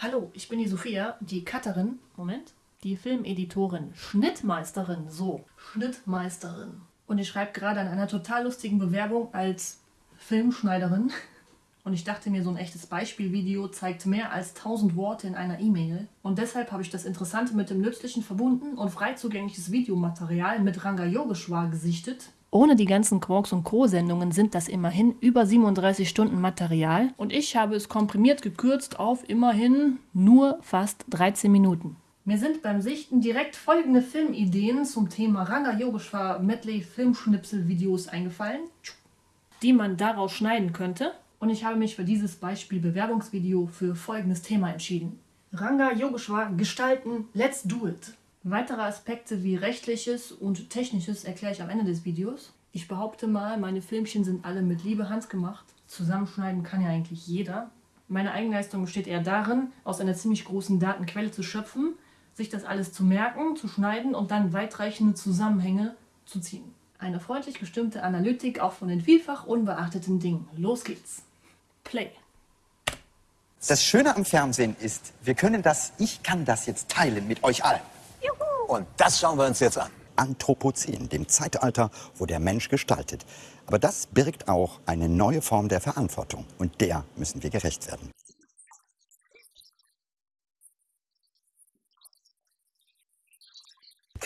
Hallo, ich bin die Sophia, die Cutterin, Moment, die Filmeditorin, Schnittmeisterin, so, Schnittmeisterin. Und ich schreibe gerade an einer total lustigen Bewerbung als Filmschneiderin. Und ich dachte mir, so ein echtes Beispielvideo zeigt mehr als 1000 Worte in einer E-Mail. Und deshalb habe ich das Interessante mit dem Nützlichen verbunden und frei zugängliches Videomaterial mit Ranga Yogeshwar gesichtet. Ohne die ganzen Quarks und Co-Sendungen sind das immerhin über 37 Stunden Material und ich habe es komprimiert gekürzt auf immerhin nur fast 13 Minuten. Mir sind beim Sichten direkt folgende Filmideen zum Thema Ranga Yogeshwar Medley Filmschnipsel Videos eingefallen, die man daraus schneiden könnte und ich habe mich für dieses Beispiel Bewerbungsvideo für folgendes Thema entschieden. Ranga Yogeshwar gestalten, let's do it! Weitere Aspekte wie rechtliches und technisches erkläre ich am Ende des Videos. Ich behaupte mal, meine Filmchen sind alle mit Liebe handgemacht. Zusammenschneiden kann ja eigentlich jeder. Meine Eigenleistung besteht eher darin, aus einer ziemlich großen Datenquelle zu schöpfen, sich das alles zu merken, zu schneiden und dann weitreichende Zusammenhänge zu ziehen. Eine freundlich gestimmte Analytik auch von den vielfach unbeachteten Dingen. Los geht's. Play. Das Schöne am Fernsehen ist, wir können das, ich kann das jetzt teilen mit euch allen. Und das schauen wir uns jetzt an. Anthropozän, dem Zeitalter, wo der Mensch gestaltet. Aber das birgt auch eine neue Form der Verantwortung. Und der müssen wir gerecht werden.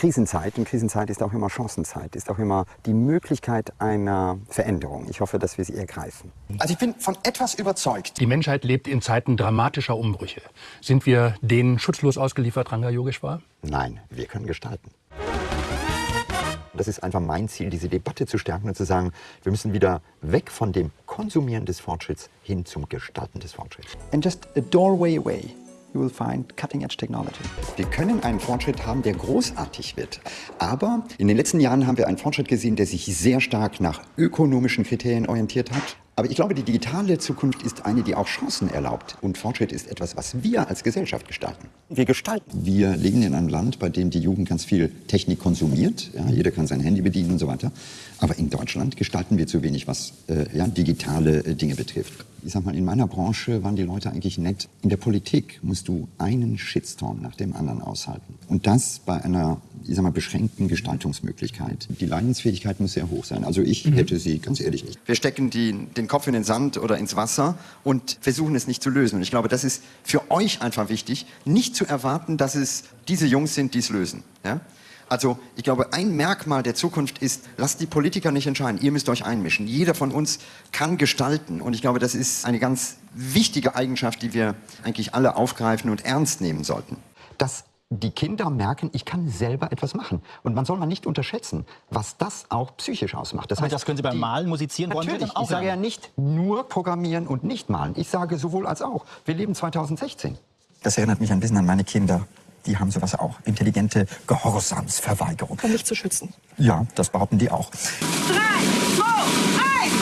Krisenzeit, und Krisenzeit ist auch immer Chancenzeit, ist auch immer die Möglichkeit einer Veränderung. Ich hoffe, dass wir sie ergreifen. Also ich bin von etwas überzeugt. Die Menschheit lebt in Zeiten dramatischer Umbrüche. Sind wir denen schutzlos ausgeliefert, Ranga Yogeshwar? Nein, wir können gestalten. Das ist einfach mein Ziel, diese Debatte zu stärken und zu sagen, wir müssen wieder weg von dem Konsumieren des Fortschritts hin zum Gestalten des Fortschritts. And just a doorway away you will find cutting-edge technology. Wir können einen Fortschritt haben, der großartig wird. Aber in den letzten Jahren haben wir einen Fortschritt gesehen, der sich sehr stark nach ökonomischen Kriterien orientiert hat. Aber ich glaube, die digitale Zukunft ist eine, die auch Chancen erlaubt. Und Fortschritt ist etwas, was wir als Gesellschaft gestalten. Wir gestalten. Wir leben in einem Land, bei dem die Jugend ganz viel Technik konsumiert. Ja, jeder kann sein Handy bedienen und so weiter. Aber in Deutschland gestalten wir zu wenig, was äh, ja, digitale äh, Dinge betrifft. Ich sag mal, in meiner Branche waren die Leute eigentlich nett. In der Politik musst du einen Shitstorm nach dem anderen aushalten. Und das bei einer, ich sag mal, beschränkten Gestaltungsmöglichkeit. Die Leidensfähigkeit muss sehr hoch sein. Also ich mhm. hätte sie ganz ehrlich nicht. Wir stecken die, den Kopf in den Sand oder ins Wasser und versuchen es nicht zu lösen. Und ich glaube, das ist für euch einfach wichtig, nicht zu erwarten, dass es diese Jungs sind, die es lösen. Ja? Also ich glaube, ein Merkmal der Zukunft ist, lasst die Politiker nicht entscheiden, ihr müsst euch einmischen. Jeder von uns kann gestalten und ich glaube, das ist eine ganz wichtige Eigenschaft, die wir eigentlich alle aufgreifen und ernst nehmen sollten. Dass die Kinder merken, ich kann selber etwas machen. Und man soll mal nicht unterschätzen, was das auch psychisch ausmacht. Das, heißt, das können Sie beim die, Malen, Musizieren, wollen natürlich, auch Ich sage ja nicht nur programmieren und nicht malen. Ich sage sowohl als auch. Wir leben 2016. Das erinnert mich ein bisschen an meine Kinder die haben sowas auch. Intelligente Gehorsamsverweigerung. Um mich zu schützen. Ja, das behaupten die auch. Drei, zwei, eins!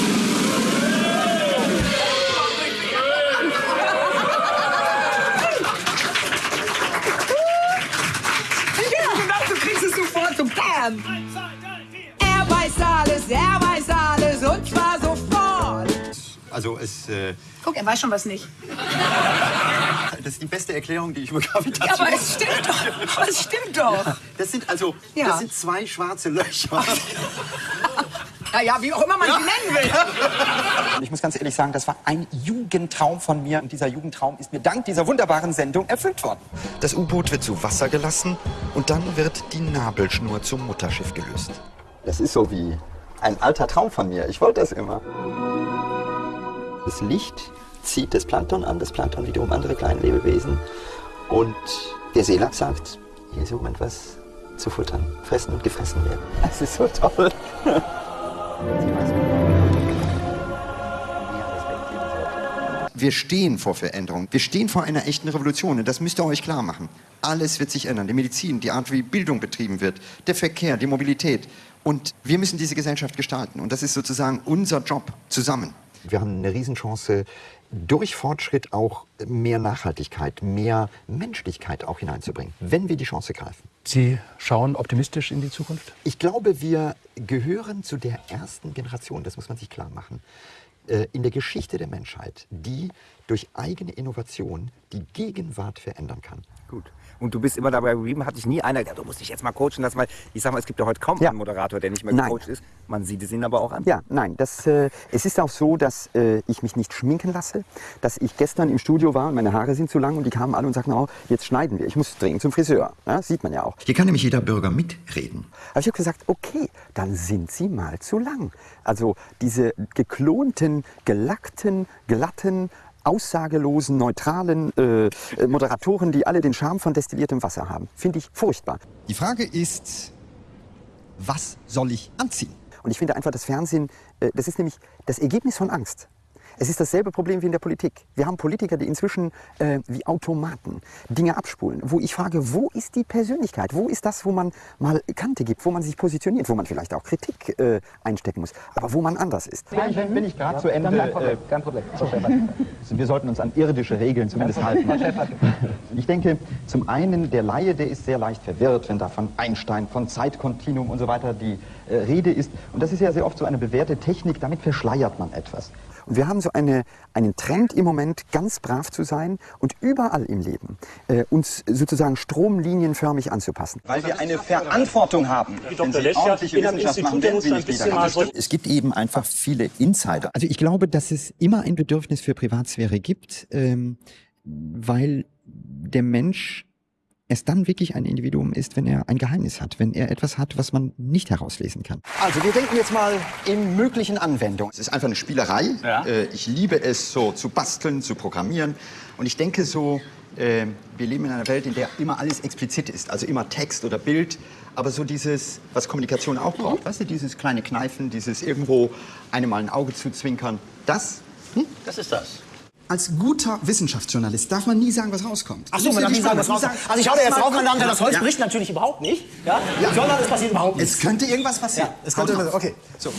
Ja, du kriegst es sofort so BAM! Also es... Äh Guck, er weiß schon was nicht. Das ist die beste Erklärung, die ich über Gravitation ja, aber es stimmt doch. Aber es stimmt doch. Ja, das sind also, ja. das sind zwei schwarze Löcher. Naja, wie auch immer man ja. sie nennen will. Ich muss ganz ehrlich sagen, das war ein Jugendtraum von mir. Und dieser Jugendtraum ist mir dank dieser wunderbaren Sendung erfüllt worden. Das U-Boot wird zu Wasser gelassen und dann wird die Nabelschnur zum Mutterschiff gelöst. Das ist so wie ein alter Traum von mir. Ich wollte das immer. Das Licht zieht das Plankton an, das Plankton wiederum andere kleine Lebewesen. Und der Seelachs sagt, hier ist irgendwas was zu futtern, fressen und gefressen werden. Das ist so toll. Wir stehen vor Veränderung. Wir stehen vor einer echten Revolution. Und das müsst ihr euch klar machen. Alles wird sich ändern. Die Medizin, die Art, wie Bildung betrieben wird, der Verkehr, die Mobilität. Und wir müssen diese Gesellschaft gestalten. Und das ist sozusagen unser Job zusammen. Wir haben eine Riesenchance, durch Fortschritt auch mehr Nachhaltigkeit, mehr Menschlichkeit auch hineinzubringen, wenn wir die Chance greifen. Sie schauen optimistisch in die Zukunft? Ich glaube, wir gehören zu der ersten Generation, das muss man sich klar machen. äh, in der Geschichte der Menschheit, die durch eigene Innovation die Gegenwart verändern kann. Gut. Und du bist immer dabei geblieben, hat dich nie einer gesagt, du musst dich jetzt mal coachen lassen, weil ich sag mal, es gibt ja heute kaum Ja. einen Moderator, der nicht mehr Nein. gecoacht ist. Man sieht es ihnen aber auch an. Ja, nein, das, äh, es ist auch so, dass äh, ich mich nicht schminken lasse, dass ich gestern im Studio war und meine Haare sind zu lang und die kamen alle und sagten, oh, jetzt schneiden wir, ich muss dringend zum Friseur. Ja, sieht man ja auch. Hier kann nämlich jeder Bürger mitreden. Aber ich habe gesagt, okay, dann sind sie mal zu lang. Also diese geklonten, gelackten, glatten, aussagelosen, neutralen äh, äh, Moderatoren, die alle den Charme von destilliertem Wasser haben, finde ich furchtbar. Die Frage ist, was soll ich anziehen? Und ich finde einfach, das Fernsehen, äh, das ist nämlich das Ergebnis von Angst. Es ist dasselbe Problem wie in der Politik. Wir haben Politiker, die inzwischen äh, wie Automaten Dinge abspulen, wo ich frage, wo ist die Persönlichkeit? Wo ist das, wo man mal Kante gibt, wo man sich positioniert, wo man vielleicht auch Kritik äh, einstecken muss, aber wo man anders ist? Wenn, wenn ich gerade zu Ende... Äh, kein Problem. Wir sollten uns an irdische Regeln zumindest halten. Ich denke, zum einen, der Laie, der ist sehr leicht verwirrt, wenn da von Einstein, von Zeitkontinuum und so weiter die äh, Rede ist. Und das ist ja sehr oft so eine bewährte Technik, damit verschleiert man etwas. Und wir haben so eine, einen Trend im Moment, ganz brav zu sein und überall im Leben äh, uns sozusagen stromlinienförmig anzupassen. Weil wir eine Verantwortung haben. Wenn Sie ordentliche Wissenschaft machen, werden Sie nicht wieder Es gibt eben einfach viele Insider. Also ich glaube, dass es immer ein Bedürfnis für Privatsphäre gibt, ähm, weil der Mensch es dann wirklich ein Individuum ist, wenn er ein Geheimnis hat, wenn er etwas hat, was man nicht herauslesen kann. Also wir denken jetzt mal in möglichen Anwendungen. Es ist einfach eine Spielerei. Äh, Ich liebe es so zu basteln, zu programmieren. Und ich denke so, äh, wir leben in einer Welt, in der immer alles explizit ist. Also immer Text oder Bild. Aber so dieses, was Kommunikation auch braucht. Weißt du, dieses kleine Kneifen, dieses irgendwo einem mal ein Auge zuzwinkern. Das Das ist das. Als guter Wissenschaftsjournalist darf man nie sagen, was rauskommt. Ach so, man darf nicht sagen, was raus. Also ich hau da jetzt drauf, meine Damen und Herren, das Holz bricht natürlich überhaupt nicht. Ja? Sondern es passiert überhaupt nichts. Es könnte irgendwas passieren. Es könnte, drauf. okay, so.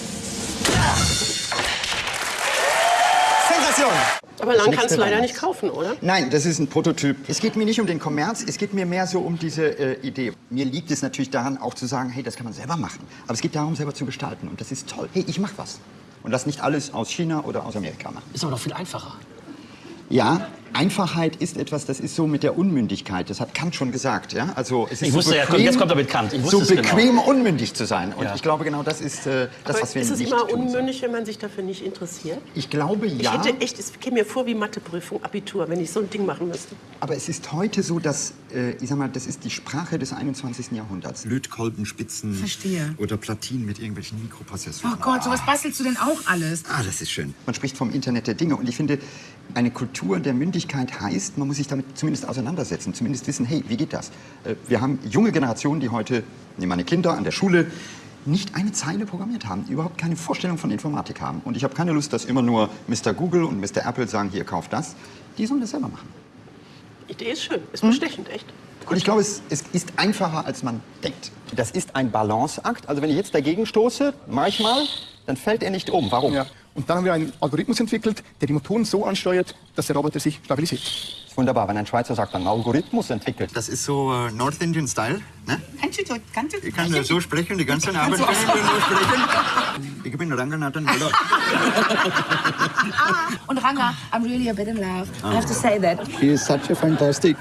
Sensation! Aber lang kannst du leider nicht kaufen, oder? Nein, das ist ein Prototyp. Es geht mir nicht um den Kommerz, es geht mir mehr so um diese äh, Idee. Mir liegt es natürlich daran, auch zu sagen, hey, das kann man selber machen. Aber es geht darum, selber zu gestalten. Und das ist toll. Hey, ich mach was. Und das nicht alles aus China oder aus Amerika machen. Ist aber doch viel einfacher. Ja, Einfachheit ist etwas, das ist so mit der Unmündigkeit. Das hat Kant schon gesagt. Ja? Also es ist Ich wusste so ja, bequem, jetzt kommt er mit Kant. Ich so genau. bequem unmündig zu sein. Und Ja. ich glaube, genau das ist äh, das, Aber was wir ist es nicht immer unmündig, wenn man sich dafür nicht interessiert? Ich glaube, Ich ja. hätte echt, es käme mir vor wie Matheprüfung, Abitur, wenn ich so ein Ding machen müsste. Aber es ist heute so, dass, äh, ich sag mal, das ist die Sprache des 21. Jahrhunderts. Lötkolbenspitzen Verstehe. oder Platinen mit irgendwelchen Mikroprozessoren. Oh Gott, sowas bastelst du denn auch alles? Ah, das ist schön. Man spricht vom Internet der Dinge und ich finde, eine Kultur der Mündigkeit heißt, man muss sich damit zumindest auseinandersetzen, zumindest wissen, hey, wie geht das? Äh, Wir haben junge Generationen, die heute, nehmen meine Kinder an der Schule, nicht eine Zeile programmiert haben, die überhaupt keine Vorstellung von Informatik haben. Und ich habe keine Lust, dass immer nur Mr. Google und Mr. Apple sagen, hier, kauf das. Die sollen das selber machen. Idee ist schön, Hm? ist bestechend, echt. Und ich glaube, es, es ist einfacher, als man denkt. Das ist ein Balanceakt. Also wenn ich jetzt dagegen stoße, manchmal, dann fällt er nicht um. Warum? Ja. Und dann haben wir einen Algorithmus entwickelt, der die Motoren so ansteuert, dass der Roboter sich stabilisiert. Wunderbar, wenn ein Schweizer sagt, ein Algorithmus entwickelt. Das ist so äh, North Indian Style. Ne? Kannst du, kannst du Ich kann so sprechen, die ganze Abend Kannst kann ich nur sprechen. Ich bin Ranganathan Müller. Und Ranga, I'm really a bit in love. I have to say that. She is such a fantastic.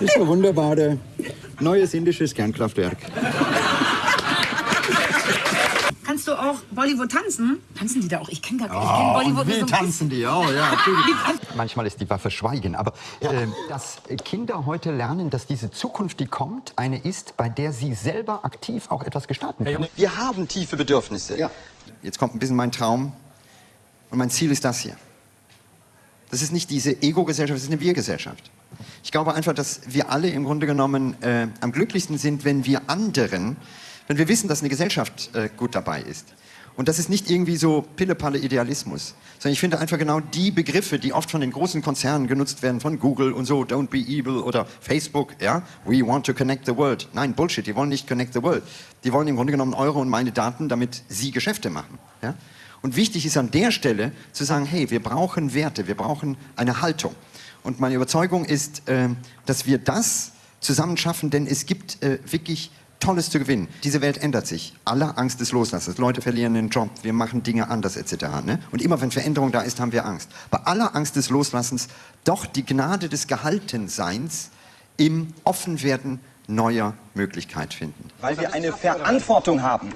Das ist ein wunderbares neues indisches Kernkraftwerk. Kannst du auch Bollywood tanzen? Tanzen die da auch? Ich kenne gar ich kenn Bollywood nur so bisschen. die? Oh, ja. Manchmal ist die Waffe Schweigen, aber äh, dass Kinder heute lernen, dass diese Zukunft, die kommt, eine ist, bei der sie selber aktiv auch etwas gestalten können. Wir haben tiefe Bedürfnisse. Jetzt kommt ein bisschen mein Traum und mein Ziel ist das hier. Das ist nicht diese Ego-Gesellschaft, das ist eine Wir-Gesellschaft. Ich glaube einfach, dass wir alle im Grunde genommen äh, am glücklichsten sind, wenn wir anderen, wenn wir wissen, dass eine Gesellschaft äh, gut dabei ist. Und das ist nicht irgendwie so Pillepalle Idealismus, sondern ich finde einfach genau die Begriffe, die oft von den großen Konzernen genutzt werden, von Google und so, don't be evil oder Facebook, ja, we want to connect the world. Nein, Bullshit, die wollen nicht connect the world. Die wollen im Grunde genommen eure und meine Daten, damit sie Geschäfte machen. Ja? Und wichtig ist an der Stelle zu sagen, hey, wir brauchen Werte, wir brauchen eine Haltung. Und meine Überzeugung ist, äh, dass wir das zusammen schaffen, denn es gibt äh, wirklich Tolles zu gewinnen. Diese Welt ändert sich. Aller Angst des Loslassens. Leute verlieren den Job, wir machen Dinge anders etc. Ne? Und immer wenn Veränderung da ist, haben wir Angst. Bei aller Angst des Loslassens doch die Gnade des Gehaltenseins im Offenwerden neuer Möglichkeit finden. Weil wir eine Verantwortung haben.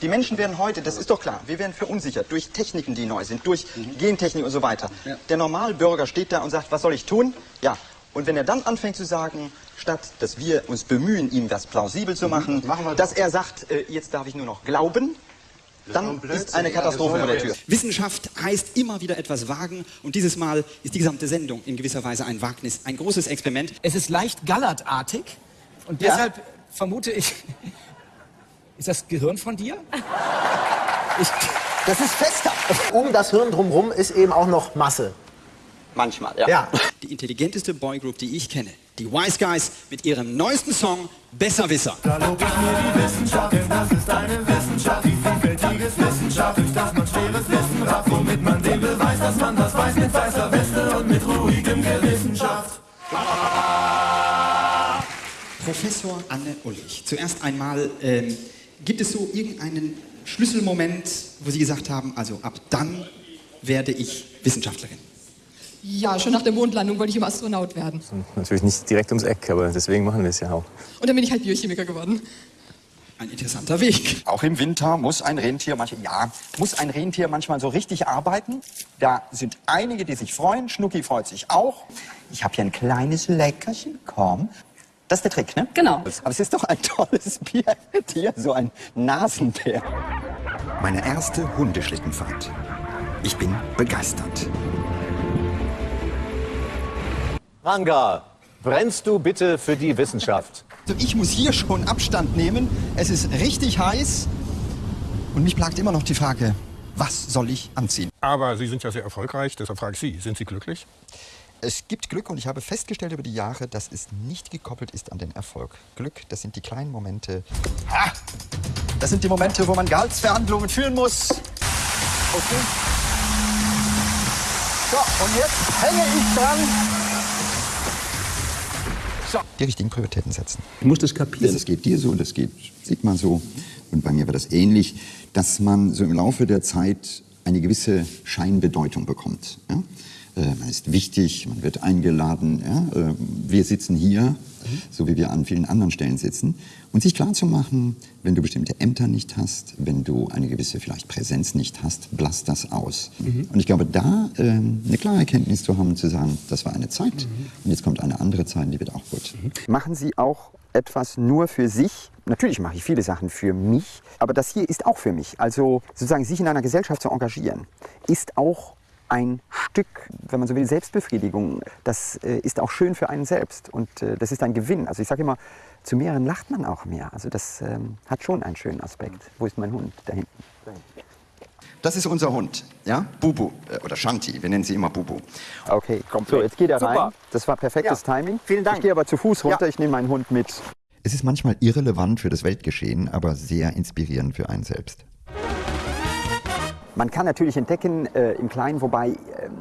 Die Menschen werden heute, das ist doch klar, wir werden verunsichert durch Techniken, die neu sind, durch Gentechnik und so weiter. Der Normalbürger steht da und sagt, was soll ich tun? Ja. Und wenn er dann anfängt zu sagen, statt dass wir uns bemühen, ihm das plausibel zu machen, dass er sagt, äh, jetzt darf ich nur noch glauben, dann ist eine Katastrophe vor der Tür. Wissenschaft heißt immer wieder etwas wagen und dieses Mal ist die gesamte Sendung in gewisser Weise ein Wagnis, ein großes Experiment. Es ist leicht gallertartig und Ja. deshalb vermute ich. Ist das Gehirn von dir? Ich, Das ist fester. um das Hirn drumherum ist eben auch noch Masse. Manchmal, ja. Ja. Die intelligenteste Boygroup, die ich kenne. Die Wise Guys mit ihrem neuesten Song Besserwisser. Da lob ich mir die Wissenschaft, denn das ist eine Wissenschaft, die vielfältiges Wissenschaft, durch das man schweres Wissen rafft, womit man dem beweist, dass man das weiß mit weißer Weste und mit ruhigem Gewissenschaft. Professor Anne Ulrich. Zuerst einmal, ähm, gibt es so irgendeinen Schlüsselmoment, wo Sie gesagt haben, also ab dann werde ich Wissenschaftlerin? Ja, schon nach der Mondlandung wollte ich immer Astronaut werden. Natürlich nicht direkt ums Eck, aber deswegen machen wir es ja auch. Und dann bin ich halt Biochemiker geworden. Ein interessanter Weg. Auch im Winter muss ein Rentier manchmal, ja, muss ein Rentier manchmal so richtig arbeiten. Da sind einige, die sich freuen. Schnucki freut sich auch. Ich habe hier ein kleines Leckerchen. Komm. Das ist der Trick, ne? Genau. Aber es ist doch ein tolles Bier. So ein Nasenbär. Meine erste Hundeschlittenfahrt. Ich bin begeistert. Ranga, brennst du bitte für die Wissenschaft? Also ich muss hier schon Abstand nehmen. Es ist richtig heiß. Und mich plagt immer noch die Frage, was soll ich anziehen? Aber Sie sind ja sehr erfolgreich, deshalb frage ich Sie, sind Sie glücklich? Es gibt Glück und ich habe festgestellt über die Jahre, dass es nicht gekoppelt ist an den Erfolg. Glück, das sind die kleinen Momente. Ha! Das sind die Momente, wo man Gehaltsverhandlungen führen muss. Okay. So, und jetzt hänge ich dran. Die richtigen Prioritäten setzen. Ich muss das kapieren. Das geht dir so, das geht Sigmar so. Und bei mir war das ähnlich, dass man so im Laufe der Zeit eine gewisse Scheinbedeutung bekommt. Ja? Äh, man ist wichtig, man wird eingeladen. Ja? Äh, wir sitzen hier, so wie wir an vielen anderen Stellen sitzen. Und sich klarzumachen, wenn du bestimmte Ämter nicht hast, wenn du eine gewisse vielleicht Präsenz nicht hast, blass das aus. Und ich glaube, da ähm, eine klare Erkenntnis zu haben und zu sagen, das war eine Zeit und jetzt kommt eine andere Zeit, die wird auch gut. Machen Sie auch etwas nur für sich? Natürlich mache ich viele Sachen für mich, aber das hier ist auch für mich. Also sozusagen sich in einer Gesellschaft zu engagieren, ist auch ein Stück, wenn man so will, Selbstbefriedigung. Das äh, ist auch schön für einen selbst und äh, das ist ein Gewinn. Also ich sage immer, zu mehreren lacht man auch mehr. Also das ähm, hat schon einen schönen Aspekt. Wo ist mein Hund? Da hinten. Das ist unser Hund, ja? Bubu äh, oder Shanti, wir nennen sie immer Bubu. Okay, so jetzt geht er Super. rein. Das war perfektes Ja, Timing. vielen Dank. Ich gehe aber zu Fuß runter, Ja. ich nehme meinen Hund mit. Es ist manchmal irrelevant für das Weltgeschehen, aber sehr inspirierend für einen selbst. Man kann natürlich entdecken äh, im Kleinen, wobei äh,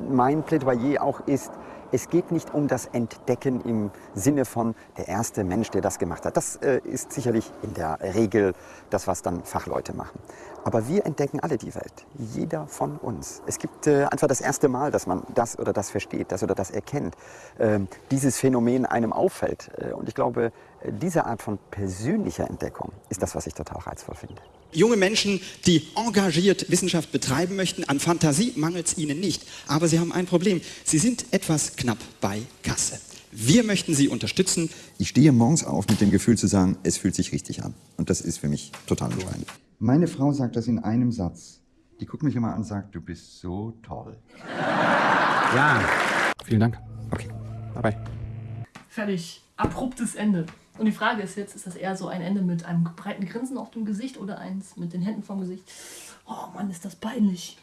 mein Plädoyer auch ist, es geht nicht um das Entdecken im Sinne von der erste Mensch, der das gemacht hat. Das äh, ist sicherlich in der Regel das, was dann Fachleute machen. Aber wir entdecken alle die Welt, jeder von uns. Es gibt äh, einfach das erste Mal, dass man das oder das versteht, das oder das erkennt, ähm, dieses Phänomen einem auffällt. Äh, und ich glaube, äh, diese Art von persönlicher Entdeckung ist das, was ich total reizvoll finde. Junge Menschen, die engagiert Wissenschaft betreiben möchten, an Fantasie mangelt es ihnen nicht. Aber sie haben ein Problem. Sie sind etwas knapp bei Kasse. Wir möchten sie unterstützen. Ich stehe morgens auf mit dem Gefühl zu sagen, es fühlt sich richtig an. Und das ist für mich total entscheidend. Meine Frau sagt das in einem Satz. Die guckt mich immer an und sagt, du bist so toll. Ja. Vielen Dank. Okay. Bye bye. Fertig. Abruptes Ende. Und die Frage ist jetzt, ist das eher so ein Ende mit einem breiten Grinsen auf dem Gesicht oder eins mit den Händen vom Gesicht? Oh Mann, ist das peinlich.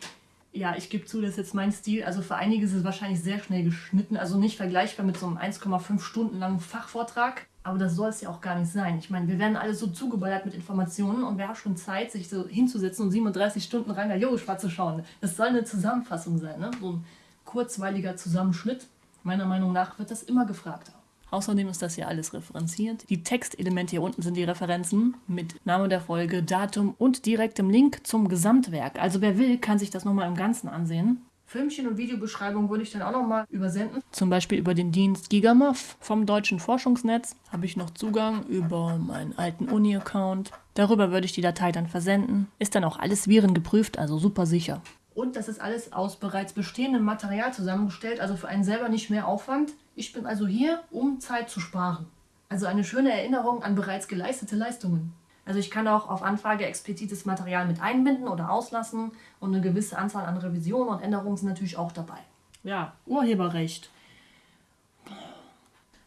Ja, ich gebe zu, das ist jetzt mein Stil. Also für einige ist es wahrscheinlich sehr schnell geschnitten. Also nicht vergleichbar mit so einem 1,5 Stunden langen Fachvortrag. Aber das soll es ja auch gar nicht sein. Ich meine, wir werden alle so zugeballert mit Informationen und wer hat schon Zeit, sich so hinzusetzen und 37 Stunden Ranger Yoga zu schauen? Das soll eine Zusammenfassung sein, ne? so ein kurzweiliger Zusammenschnitt. Meiner Meinung nach wird das immer gefragter. Außerdem ist das hier alles referenziert. Die Textelemente hier unten sind die Referenzen mit Name der Folge, Datum und direktem Link zum Gesamtwerk. Also wer will, kann sich das nochmal im Ganzen ansehen. Filmchen und Videobeschreibung würde ich dann auch nochmal übersenden. Zum Beispiel über den Dienst Gigamuff vom Deutschen Forschungsnetz habe ich noch Zugang über meinen alten Uni-Account. Darüber würde ich die Datei dann versenden. Ist dann auch alles virengeprüft, also super sicher. Und das ist alles aus bereits bestehendem Material zusammengestellt, also für einen selber nicht mehr Aufwand. Ich bin also hier, um Zeit zu sparen. Also eine schöne Erinnerung an bereits geleistete Leistungen. Also ich kann auch auf Anfrage explizites Material mit einbinden oder auslassen und eine gewisse Anzahl an Revisionen und Änderungen sind natürlich auch dabei. Ja, Urheberrecht.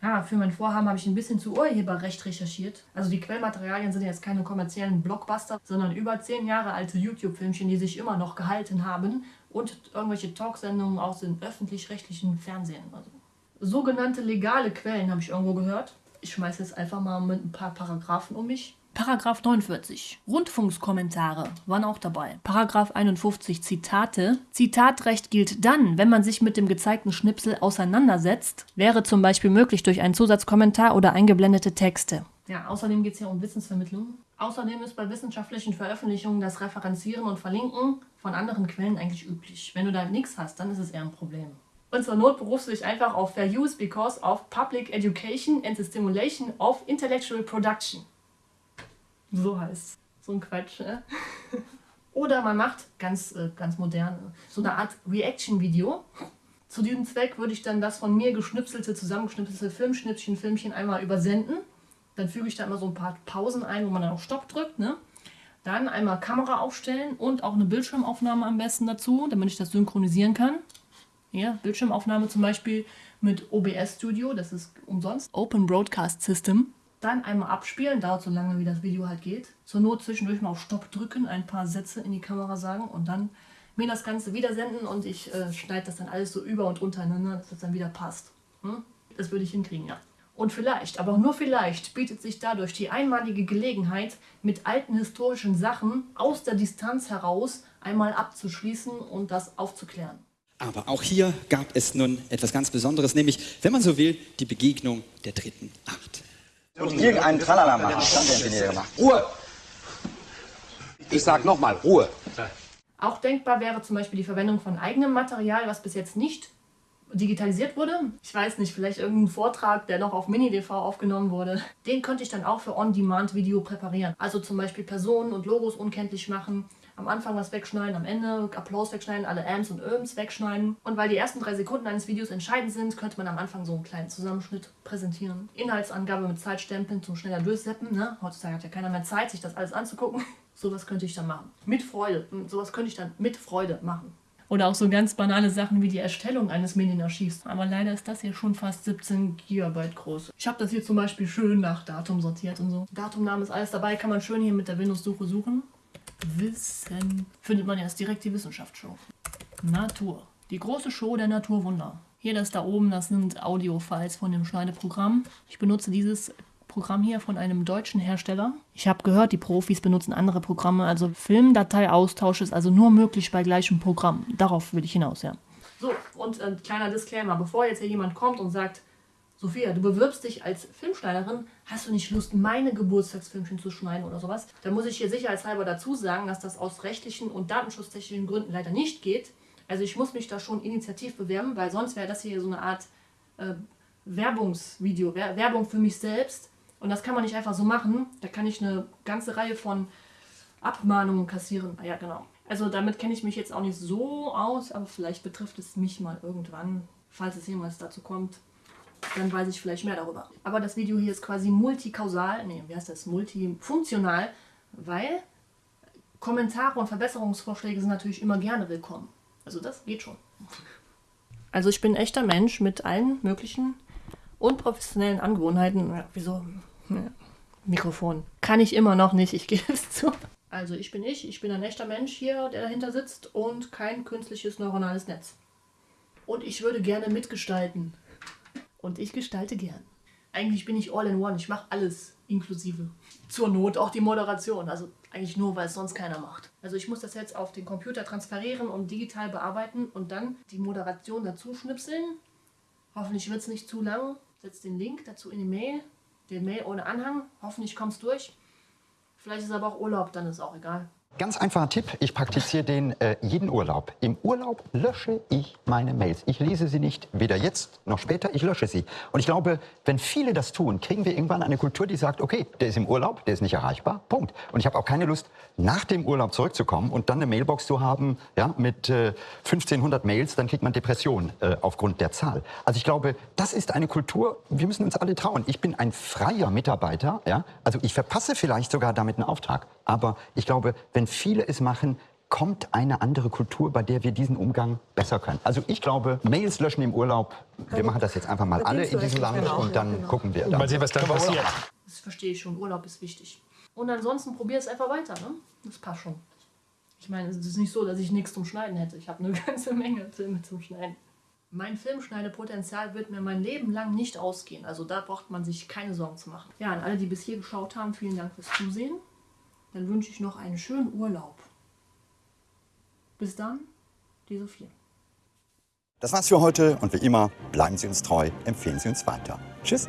Ja, für mein Vorhaben habe ich ein bisschen zu Urheberrecht recherchiert. Also die Quellmaterialien sind jetzt keine kommerziellen Blockbuster, sondern über zehn Jahre alte YouTube-Filmchen, die sich immer noch gehalten haben und irgendwelche Talksendungen aus dem öffentlich-rechtlichen Fernsehen. Also sogenannte legale Quellen habe ich irgendwo gehört. Ich schmeiße jetzt einfach mal mit ein paar Paragraphen um mich. Paragraph 49. Rundfunkskommentare waren auch dabei. Paragraph 51. Zitate. Zitatrecht gilt dann, wenn man sich mit dem gezeigten Schnipsel auseinandersetzt. Wäre zum Beispiel möglich durch einen Zusatzkommentar oder eingeblendete Texte. Ja, außerdem geht es hier um Wissensvermittlung. Außerdem ist bei wissenschaftlichen Veröffentlichungen das Referenzieren und Verlinken von anderen Quellen eigentlich üblich. Wenn du da nichts hast, dann ist es eher ein Problem. Und zur Not berufst du dich einfach auf Fair Use because of Public Education and the Stimulation of Intellectual Production. So heißt So ein Quatsch, ne? Oder man macht ganz, äh, ganz modern so eine Art Reaction-Video. Zu diesem Zweck würde ich dann das von mir geschnipselte, zusammengeschnipselte Filmschnippchen, Filmchen einmal übersenden. Dann füge ich da immer so ein paar Pausen ein, wo man dann auf Stopp drückt. Ne? Dann einmal Kamera aufstellen und auch eine Bildschirmaufnahme am besten dazu, damit ich das synchronisieren kann. Ja, Bildschirmaufnahme zum Beispiel mit OBS Studio, das ist umsonst. Open Broadcast System. Dann einmal abspielen, dauert so lange, wie das Video halt geht. Zur Not zwischendurch mal auf Stopp drücken, ein paar Sätze in die Kamera sagen und dann mir das Ganze wieder senden und ich äh, schneide das dann alles so über und untereinander, dass das dann wieder passt. Hm? Das würde ich hinkriegen, ja. Und vielleicht, aber auch nur vielleicht, bietet sich dadurch die einmalige Gelegenheit, mit alten historischen Sachen aus der Distanz heraus einmal abzuschließen und das aufzuklären. Aber auch hier gab es nun etwas ganz Besonderes, nämlich, wenn man so will, die Begegnung der dritten Art. Und irgendeinen Tralala machen. Ruhe! Ich sag nochmal, Ruhe! Auch denkbar wäre zum Beispiel die Verwendung von eigenem Material, was bis jetzt nicht digitalisiert wurde. Ich weiß nicht, vielleicht irgendein Vortrag, der noch auf Mini-DV aufgenommen wurde. Den könnte ich dann auch für On-Demand-Video präparieren. Also zum Beispiel Personen und Logos unkenntlich machen, am Anfang was wegschneiden, am Ende Applaus wegschneiden, alle Ams und Öms wegschneiden. Und weil die ersten drei Sekunden eines Videos entscheidend sind, könnte man am Anfang so einen kleinen Zusammenschnitt präsentieren. Inhaltsangabe mit Zeitstempeln zum schneller Durchseppen. Ne? Heutzutage hat ja keiner mehr Zeit, sich das alles anzugucken. Sowas könnte ich dann machen. Mit Freude. Sowas könnte ich dann mit Freude machen. Oder auch so ganz banale Sachen wie die Erstellung eines Medienarchivs. Aber leider ist das hier schon fast 17 GB groß. Ich habe das hier zum Beispiel schön nach Datum sortiert und so. Datumname ist alles dabei, kann man schön hier mit der Windows-Suche suchen. Wissen findet man erst direkt die Wissenschaftsshow. Natur. Die große Show der Naturwunder. Hier das da oben, das sind Audio-Files von dem Schneideprogramm. Ich benutze dieses Programm hier von einem deutschen Hersteller. Ich habe gehört, die Profis benutzen andere Programme. Also Filmdateiaustausch ist also nur möglich bei gleichem Programm. Darauf will ich hinaus, ja. So, und ein kleiner Disclaimer. Bevor jetzt hier jemand kommt und sagt, Sophia, du bewirbst dich als Filmschneiderin, hast du nicht Lust, meine Geburtstagsfilmchen zu schneiden oder sowas? Da muss ich hier sicherheitshalber dazu sagen, dass das aus rechtlichen und datenschutztechnischen Gründen leider nicht geht. Also ich muss mich da schon initiativ bewerben, weil sonst wäre das hier so eine Art äh, Werbungsvideo, Wer Werbung für mich selbst. Und das kann man nicht einfach so machen. Da kann ich eine ganze Reihe von Abmahnungen kassieren. Ah ja, genau. Also damit kenne ich mich jetzt auch nicht so aus, aber vielleicht betrifft es mich mal irgendwann, falls es jemals dazu kommt dann weiß ich vielleicht mehr darüber. Aber das Video hier ist quasi multikausal, nee, wie heißt das, multifunktional, weil Kommentare und Verbesserungsvorschläge sind natürlich immer gerne willkommen. Also das geht schon. Also ich bin ein echter Mensch mit allen möglichen unprofessionellen Angewohnheiten. Ja, wieso? Ja, Mikrofon. Kann ich immer noch nicht, ich gebe es zu. Also ich bin ich, ich bin ein echter Mensch hier, der dahinter sitzt und kein künstliches neuronales Netz. Und ich würde gerne mitgestalten. Und ich gestalte gern. Eigentlich bin ich all in one. Ich mache alles inklusive. Zur Not auch die Moderation. Also eigentlich nur, weil es sonst keiner macht. Also ich muss das jetzt auf den Computer transferieren und digital bearbeiten und dann die Moderation dazu schnipseln. Hoffentlich wird es nicht zu lang. Setz den Link dazu in die Mail, den Mail ohne Anhang. Hoffentlich kommst durch. Vielleicht ist aber auch Urlaub, dann ist auch egal. Ganz einfacher Tipp, ich praktiziere den äh, jeden Urlaub. Im Urlaub lösche ich meine Mails. Ich lese sie nicht, weder jetzt noch später, ich lösche sie. Und ich glaube, wenn viele das tun, kriegen wir irgendwann eine Kultur, die sagt, okay, der ist im Urlaub, der ist nicht erreichbar, Punkt. Und ich habe auch keine Lust, nach dem Urlaub zurückzukommen und dann eine Mailbox zu haben ja, mit äh, 1500 Mails, dann kriegt man Depression äh, aufgrund der Zahl. Also ich glaube, das ist eine Kultur, wir müssen uns alle trauen. Ich bin ein freier Mitarbeiter, ja? also ich verpasse vielleicht sogar damit einen Auftrag. Aber ich glaube, wenn viele es machen, kommt eine andere Kultur, bei der wir diesen Umgang besser können. Also ich glaube, Mails löschen im Urlaub, wir machen das jetzt einfach mal alle in diesem Land und dann gucken wir. Mal sehen, was dann passiert. Das verstehe ich schon. Urlaub ist wichtig. Und ansonsten probier es einfach weiter. Ne? Das passt schon. Ich meine, es ist nicht so, dass ich nichts zum Schneiden hätte. Ich habe eine ganze Menge Filme zum Schneiden. Mein Filmschneidepotenzial wird mir mein Leben lang nicht ausgehen. Also da braucht man sich keine Sorgen zu machen. Ja, an alle, die bis hier geschaut haben, vielen Dank fürs Zusehen. Dann wünsche ich noch einen schönen Urlaub. Bis dann, die Sophie. Das war's für heute und wie immer, bleiben Sie uns treu, empfehlen Sie uns weiter. Tschüss.